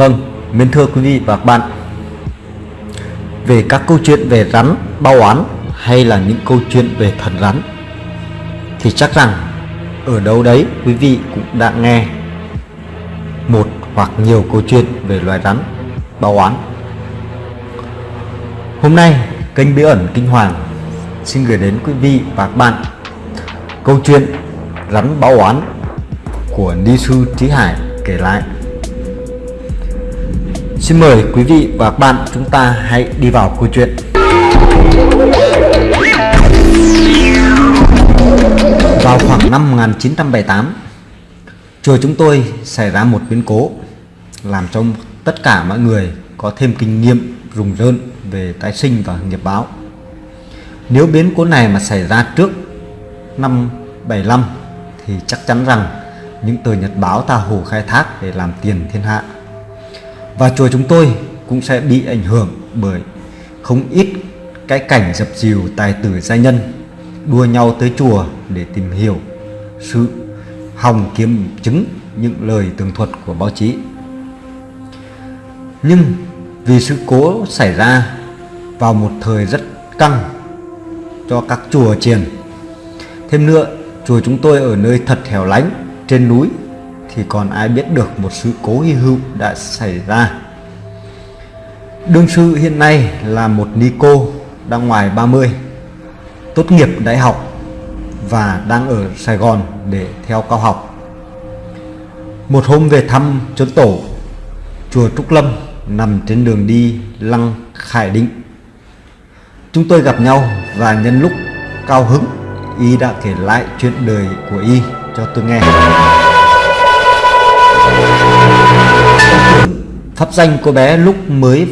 Vâng, mến thưa quý vị và các bạn. Về các câu chuyện về rắn, bao oán hay là những câu chuyện về thần rắn Thì chắc rằng ở đâu đấy quý vị cũng đã nghe một hoặc nhiều câu chuyện về loài rắn, bao oán. Hôm nay kênh Bí ẩn Kinh Hoàng xin gửi đến quý vị và các bạn câu chuyện rắn báo oán của Ni Sư Trí Hải kể lại. Xin mời quý vị và các bạn chúng ta hãy đi vào câu chuyện. Vào khoảng năm 1978 Chùa chúng tôi xảy ra một biến cố Làm cho tất cả mọi người có thêm kinh nghiệm rùng rợn về tái sinh và nghiệp báo. Nếu biến cố này mà xảy ra trước năm 75 thì chắc chắn rằng những tờ nhật báo ta hồ khai thác để làm tiền thiên hạ và chùa chúng tôi cũng sẽ bị ảnh hưởng bởi không ít cái cảnh dập dìu tài tử gia nhân đua nhau tới chùa để tìm hiểu sự hòng kiếm chứng những lời tường thuật của báo chí. Nhưng vì sự cố xảy ra vào một thời rất căng cho các chùa chiền. Thêm nữa, chùa chúng tôi ở nơi thật hẻo lánh trên núi thì còn ai biết được một sự cố hy hữu đã xảy ra. Đương sư hiện nay là một ni cô đang ngoài 30, tốt nghiệp đại học và đang ở Sài Gòn để theo cao học. Một hôm về thăm chốn tổ, chùa Trúc Lâm nằm trên đường đi Lăng Khải Định. Chúng tôi gặp nhau và nhân lúc cao hứng, y đã kể lại chuyện đời của y cho tôi nghe. Pháp danh cô bé lúc mới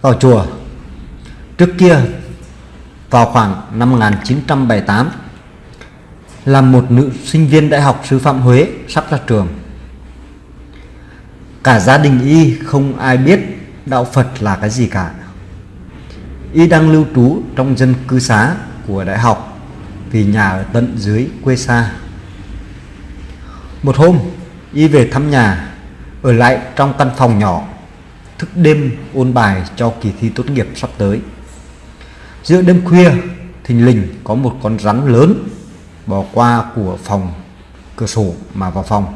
vào chùa Trước kia vào khoảng năm 1978 là một nữ sinh viên đại học sư phạm Huế sắp ra trường. Cả gia đình y không ai biết đạo Phật là cái gì cả. Y đang lưu trú trong dân cư xá của đại học vì nhà ở tận dưới quê xa. Một hôm, y về thăm nhà, ở lại trong căn phòng nhỏ, thức đêm ôn bài cho kỳ thi tốt nghiệp sắp tới. Giữa đêm khuya, thình lình có một con rắn lớn bò qua của phòng cửa sổ mà vào phòng.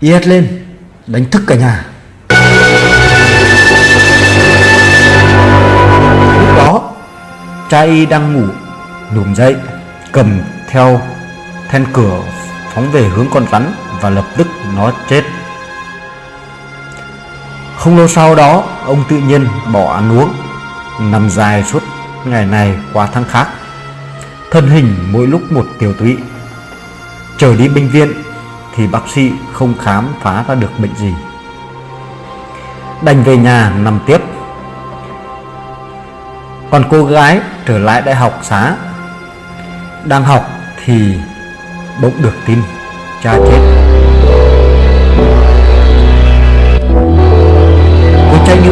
Y hét lên, đánh thức cả nhà. Lúc đó, cha y đang ngủ, nhổm dậy, cầm theo then cửa phóng về hướng con rắn và lập tức nó chết. Không lâu sau đó, ông tự nhiên bỏ ăn uống, nằm dài suốt ngày này qua tháng khác. Thân hình mỗi lúc một tiểu tụy. Trở đi bệnh viện thì bác sĩ không khám phá ra được bệnh gì. Đành về nhà nằm tiếp. Còn cô gái trở lại đại học xá. Đang học thì bỗng được tin cha chết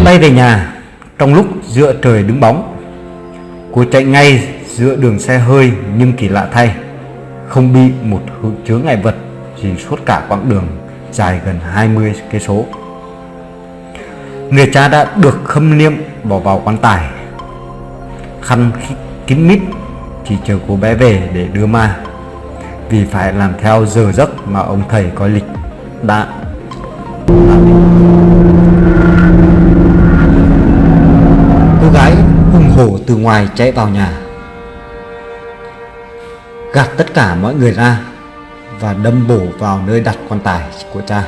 cô bay về nhà, trong lúc giữa trời đứng bóng, cô chạy ngay giữa đường xe hơi nhưng kỳ lạ thay, không bị một chướng ngại vật gì suốt cả quãng đường dài gần 20 cây số. Người cha đã được khâm liêm bỏ vào quan tài, khăn kín mít, chỉ chờ cô bé về để đưa ma. Vì phải làm theo giờ giấc mà ông thầy coi lịch đã từ ngoài chạy vào nhà. Gạt tất cả mọi người ra và đâm bổ vào nơi đặt quan tài của cha.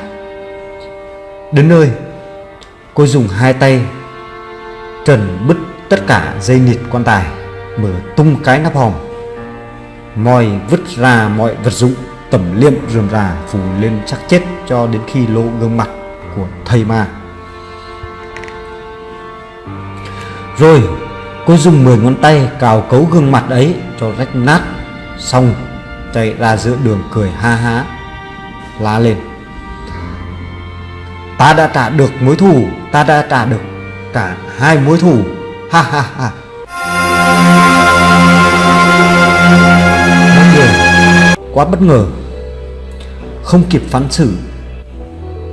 Đến nơi, cô dùng hai tay trần bứt tất cả dây nịt quan tài, mở tung cái nắp hòm. Moi vứt ra mọi vật dụng, tẩm liệm rườm rà, phủ lên chắc chết cho đến khi lộ gương mặt của thầy ma. Rồi cô dùng 10 ngón tay cào cấu gương mặt ấy cho rách nát, xong chạy ra giữa đường cười ha há, la lên. Ta đã trả được mối thù, ta đã trả được cả hai mối thù. Ha ha ha. Quá bất ngờ. Không kịp phán xử,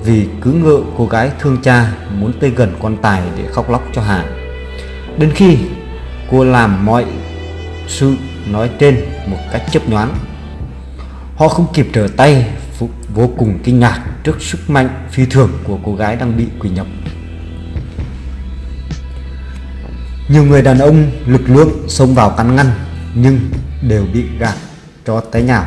vì cứ ngợ cô gái thương cha muốn tới gần quan tài để khóc lóc cho Hà. Đến khi cô làm mọi sự nói trên một cách chấp nhoáng, họ không kịp trở tay vô cùng kinh ngạc trước sức mạnh phi thường của cô gái đang bị quỷ nhập. Nhiều người đàn ông lực lượng xông vào cắn ngăn nhưng đều bị gạt cho té nhào.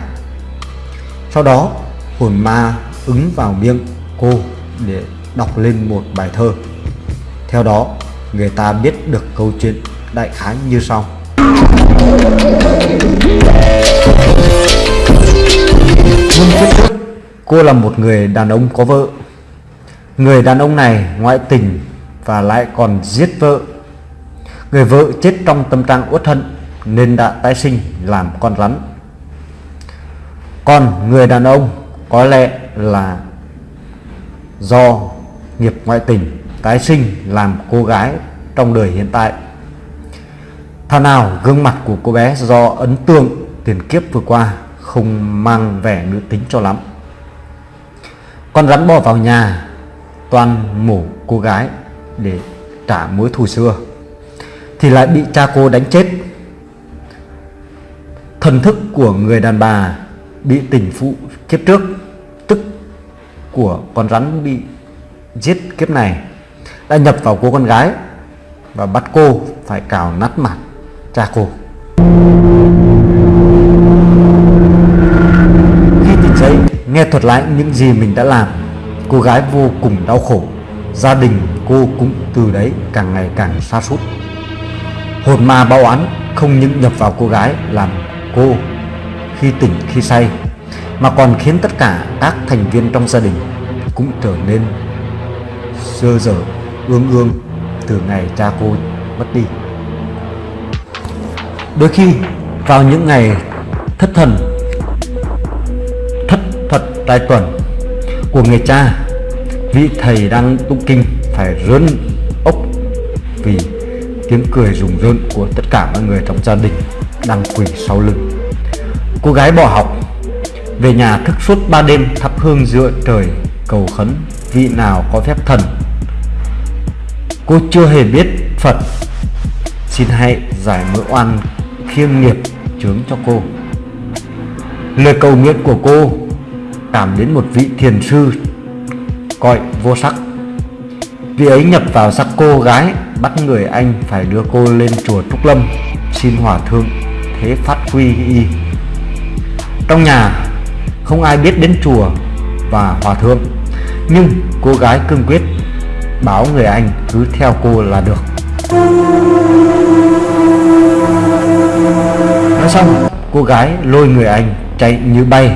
Sau đó hồn ma ứng vào miệng cô để đọc lên một bài thơ. Theo đó người ta biết được câu chuyện đại khái như sau. Vương kiếp trước cô là một người đàn ông có vợ. Người đàn ông này ngoại tình và lại còn giết vợ Người vợ chết trong tâm trạng uất hận nên đã tái sinh làm con rắn. Còn người đàn ông có lẽ là do nghiệp ngoại tình tái sinh làm cô gái trong đời hiện tại. Thà nào, gương mặt của cô bé do ấn tượng tiền kiếp vừa qua không mang vẻ nữ tính cho lắm. Con rắn bò vào nhà, toàn mổ cô gái để trả mối thù xưa. Thì lại bị cha cô đánh chết. Thần thức của người đàn bà bị tình phụ kiếp trước, tức của con rắn bị giết kiếp này, đã nhập vào cô con gái và bắt cô phải cào nát mặt cha cô khi tỉnh dậy, nghe thuật lại những gì mình đã làm, cô gái vô cùng đau khổ. Gia đình cô cũng từ đấy càng ngày càng xa sút. Hồn ma báo án không những nhập vào cô gái làm cô khi tỉnh khi say, mà còn khiến tất cả các thành viên trong gia đình cũng trở nên sơ dở, ương ương từ ngày cha cô mất đi. Đôi khi, vào những ngày thất thần, thất thật tài tuần của người cha, vị thầy đang tụng kinh phải rớn ốc vì tiếng cười rùng rợn của tất cả mọi người trong gia đình đang quỳ sau lưng. Cô gái bỏ học, về nhà thức suốt ba đêm thắp hương dựa trời cầu khấn vị nào có phép thần. Cô chưa hề biết phật. Xin hãy giải mỡ oan khiêng nghiệp chướng cho cô lời cầu nguyện của cô cảm đến một vị thiền sư cõi vô sắc vị ấy nhập vào sắc cô gái, bắt người anh phải đưa cô lên chùa Trúc Lâm, xin hòa thượng thế phát quy y. Trong nhà, không ai biết đến chùa và hòa thượng, nhưng cô gái cương quyết báo người anh cứ theo cô là được. Xong, cô gái lôi người anh chạy như bay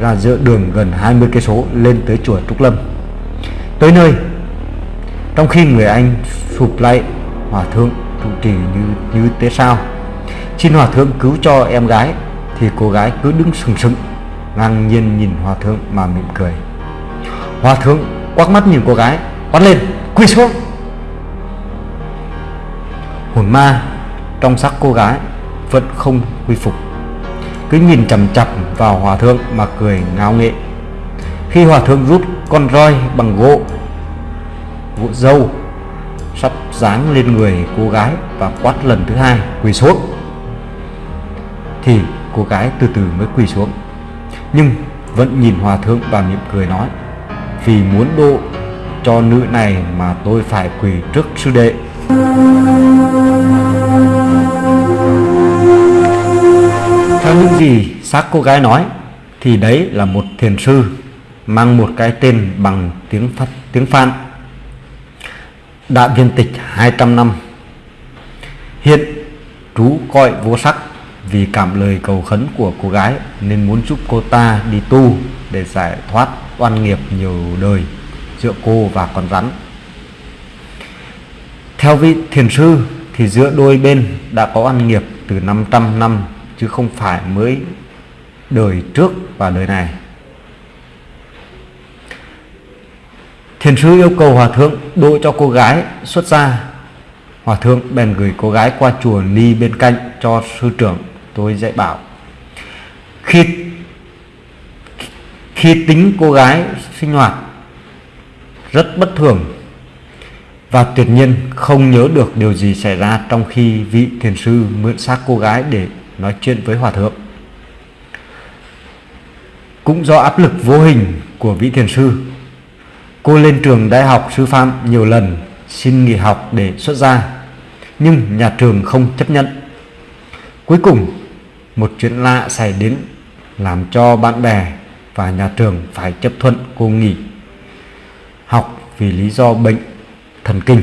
ra giữa đường gần 20 cây số lên tới chùa Trúc Lâm. Tới nơi, trong khi người anh sụp lại, hòa thượng trụ trì như như thế sao. Xin hòa thượng cứu cho em gái, thì cô gái cứ đứng sừng sững, ngang nhiên nhìn hòa thượng mà mỉm cười. Hòa thượng quắc mắt nhìn cô gái, quát lên, quỳ xuống! Hồn ma trong sắc cô gái vẫn không quy phục. Cứ nhìn chằm chằm vào hòa thượng mà cười ngáo nghệ khi hòa thượng rút con roi bằng gỗ gỗ dâu sắp dáng lên người cô gái và quát lần thứ hai, quỳ xuống! Thì cô gái từ từ mới quỳ xuống. Nhưng vẫn nhìn hòa thượng và mỉm cười nói, vì muốn độ cho nữ này mà tôi phải quỳ trước sư đệ. Gì xác cô gái nói, thì đấy là một thiền sư mang một cái tên bằng tiếng phát tiếng phan. Đã viên tịch 200 năm. Hiện trú coi vô sắc vì cảm lời cầu khấn của cô gái nên muốn giúp cô ta đi tu để giải thoát oan nghiệp nhiều đời giữa cô và con rắn. Theo vị thiền sư, thì giữa đôi bên đã có oan nghiệp từ 500 năm chứ không phải mới đời trước và đời này Thiền sư yêu cầu hòa thượng đội cho cô gái xuất gia. Hòa thượng bèn gửi cô gái qua chùa Ni bên cạnh cho sư trưởng tôi dạy bảo. Khi khi tính cô gái sinh hoạt rất bất thường và tuyệt nhiên không nhớ được điều gì xảy ra trong khi vị thiền sư mượn xác cô gái để nói chuyện với hòa thượng. Cũng do áp lực vô hình của vị thiền sư, cô lên trường đại học sư phạm nhiều lần xin nghỉ học để xuất gia, nhưng nhà trường không chấp nhận. Cuối cùng, một chuyện lạ xảy đến làm cho bạn bè và nhà trường phải chấp thuận cô nghỉ học vì lý do bệnh thần kinh.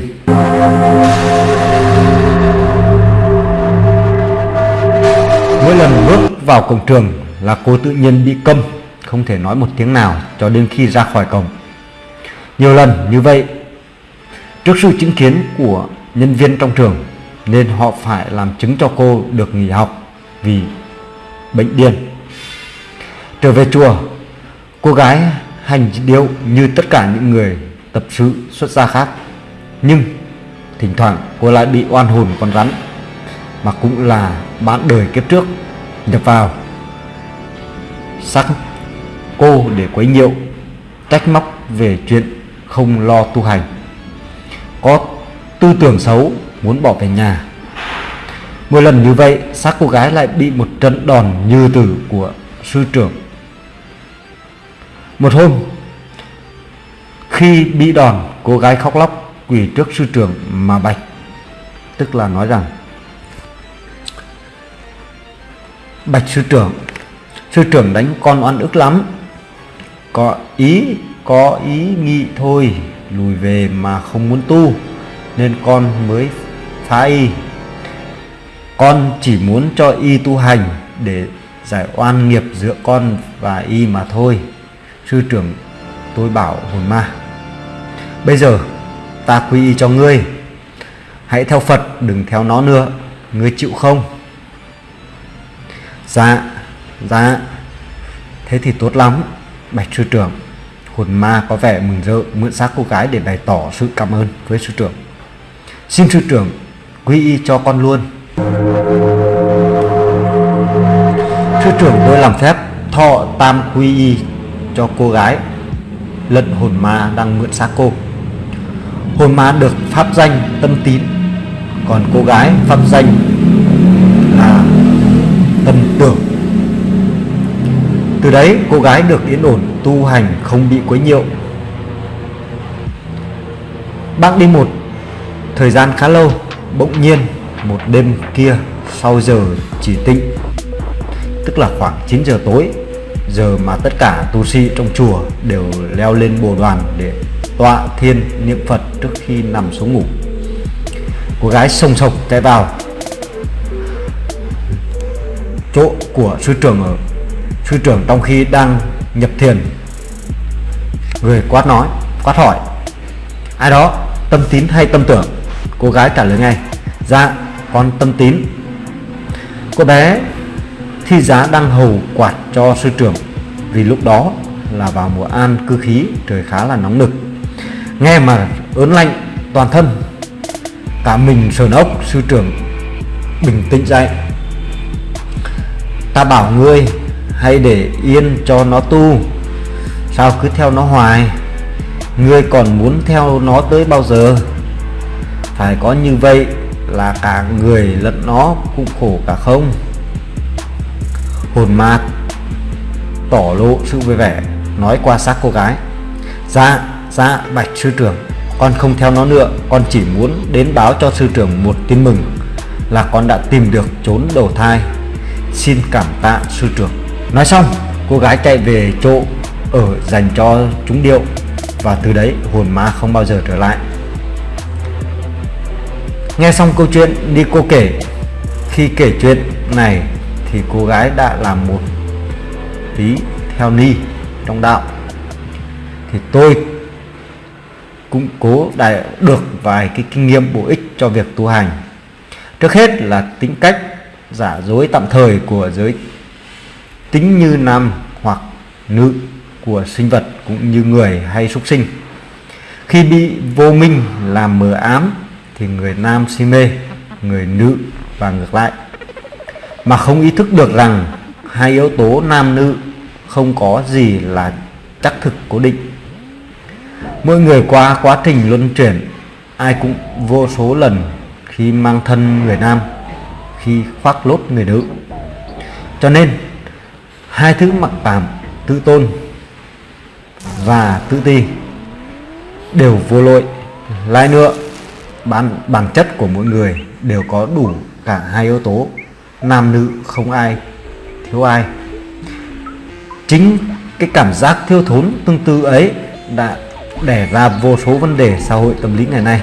Mỗi lần bước vào cổng trường là cô tự nhiên bị câm, không thể nói một tiếng nào cho đến khi ra khỏi cổng. Nhiều lần như vậy, trước sự chứng kiến của nhân viên trong trường nên họ phải làm chứng cho cô được nghỉ học vì bệnh điên. Trở về chùa, cô gái hành điệu như tất cả những người tập sự xuất gia khác. Nhưng thỉnh thoảng cô lại bị oan hồn con rắn mà cũng là bạn đời kiếp trước nhập vào. Sắc cô để quấy nhiễu, trách móc về chuyện không lo tu hành. Có tư tưởng xấu muốn bỏ về nhà. Mỗi lần như vậy, xác cô gái lại bị một trận đòn như tử của sư trưởng. Một hôm, khi bị đòn, cô gái khóc lóc quỳ trước sư trưởng mà bạch, tức là nói rằng bạch sư trưởng. Sư trưởng đánh con oan ức lắm. Có ý có ý nghĩ thôi, lùi về mà không muốn tu, nên con mới phá y. Con chỉ muốn cho y tu hành để giải oan nghiệp giữa con và y mà thôi. Sư trưởng, tôi bảo hồn ma, bây giờ ta quy y cho ngươi. Hãy theo phật, đừng theo nó nữa. Ngươi chịu không? Dạ dạ. Thế thì tốt lắm, bạch sư trưởng. Hồn ma có vẻ mừng rỡ, mượn xác cô gái để bày tỏ sự cảm ơn với sư trưởng. Xin sư trưởng quy y cho con luôn. Sư trưởng tôi làm phép thọ tam quy y cho cô gái, lận hồn ma đang mượn xác cô. Hồn ma được pháp danh tâm tín, còn cô gái pháp danh là tâm tưởng từ đấy, cô gái được yên ổn, tu hành, không bị quấy nhiễu. Bác đi một thời gian khá lâu, bỗng nhiên một đêm kia sau giờ chỉ tịnh tức là khoảng 9 giờ tối, giờ mà tất cả tu sĩ trong chùa đều leo lên bồ đoàn để tọa thiên niệm Phật trước khi nằm xuống ngủ. Cô gái sông sộc chạy vào, chỗ của sư trưởng ở sư trưởng trong khi đang nhập thiền. Người quát nói, quát hỏi, ai đó, tâm tín hay tâm tưởng? Cô gái trả lời ngay dạ con tâm tín. Cô bé thi giá đang hầu quạt cho sư trưởng, vì lúc đó là vào mùa an cư khí, trời khá là nóng nực. Nghe mà ớn lạnh, toàn thân, cả mình sờn ốc, sư trưởng bình tĩnh dậy. Ta bảo ngươi hay để yên cho nó tu. Sao cứ theo nó hoài? Ngươi còn muốn theo nó tới bao giờ? Phải có như vậy là cả người lẫn nó cũng khổ cả không? Hồn ma tỏ lộ sự vui vẻ, nói qua xác cô gái. Dạ dạ bạch sư trưởng, con không theo nó nữa, con chỉ muốn đến báo cho sư trưởng một tin mừng là con đã tìm được trốn đầu thai. Xin cảm tạ sư trưởng nói xong, cô gái chạy về chỗ ở dành cho chúng điệu và từ đấy hồn ma không bao giờ trở lại. Nghe xong câu chuyện đi cô kể, khi kể chuyện này thì cô gái đã làm một tí theo ni trong đạo. Thì tôi cũng cố đại được vài cái kinh nghiệm bổ ích cho việc tu hành. Trước hết là tính cách giả dối tạm thời của giới tính như nam hoặc nữ của sinh vật cũng như người hay súc sinh. Khi bị vô minh làm mờ ám thì người nam si mê, người nữ và ngược lại. Mà không ý thức được rằng hai yếu tố nam nữ không có gì là chắc thực cố định. Mỗi người qua quá trình luân chuyển, Ai cũng vô số lần Khi mang thân người nam, Khi khoác lốt người nữ. Cho nên Hai thứ mặc cảm Tự tôn Và tự ti Đều vô lỗi. Lại nữa bản, bản chất của mỗi người Đều có đủ cả hai yếu tố. Nam nữ không ai Thiếu ai. Chính cái cảm giác thiếu thốn tương tự ấy đã đẻ ra vô số vấn đề xã hội tâm lý ngày nay.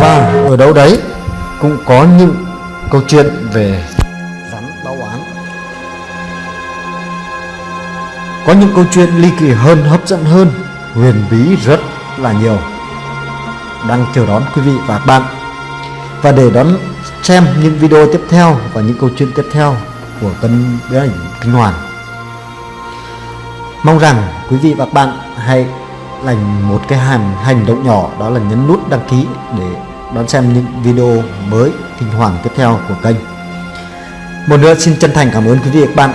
Và ở đâu đấy cũng có những câu chuyện về rắn báo oán có những câu chuyện ly kỳ hơn hấp dẫn hơn huyền bí rất là nhiều đang chờ đón quý vị và các bạn và để đón xem những video tiếp theo và những câu chuyện tiếp theo của kênh Bí ảnh Kinh Hoàng. Mong rằng quý vị và các bạn hãy dành một cái hành hành động nhỏ đó là nhấn nút đăng ký để đón xem những video mới kinh hoàng tiếp theo của kênh. Một nữa xin chân thành cảm ơn quý vị và các bạn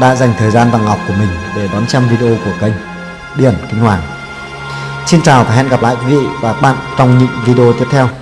đã dành thời gian và ngọc của mình để đón xem video của kênh Điển Kinh Hoàng. Xin chào và hẹn gặp lại quý vị và các bạn trong những video tiếp theo.